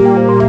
Música